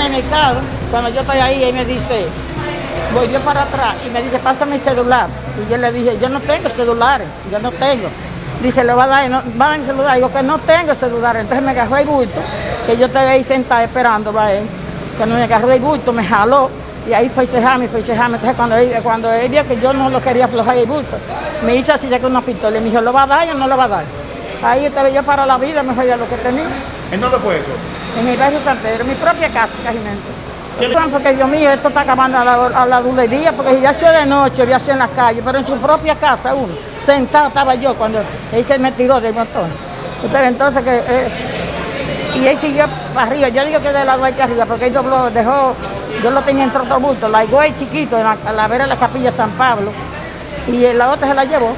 en el mercado, cuando yo estoy ahí, él me dice, volvió para atrás y me dice, pásame el celular. Y yo le dije, yo no tengo celulares, yo no tengo. Dice, le va a dar, no, va a dar el celular. Digo que no tengo celular. Entonces me agarró el bulto, que yo estaba ahí sentada esperando para él. Cuando me agarró el bulto, me jaló y ahí fue cejarme, fue cejarme. Entonces cuando él, cuando él vio que yo no lo quería aflojar el bulto, me hizo así, sacó una pistola y me dijo, ¿lo va a dar o no lo va a dar? Ahí estaba yo para la vida, me fue lo que tenía. ¿En dónde fue eso? En mi barrio San Pedro, mi propia casa, casi Porque Dios mío, esto está acabando a la, a la día, porque ya sea de noche, ya sea en la calle, pero en su propia casa uno, sentado estaba yo cuando él se me tiró del montón. Usted entonces que... Eh, y él siguió para arriba, yo digo que de lado aquí arriba, porque él dobló, dejó, yo lo tenía en otro bulto, la igual chiquito, en la, a la vera de la capilla San Pablo, y la otra se la llevó.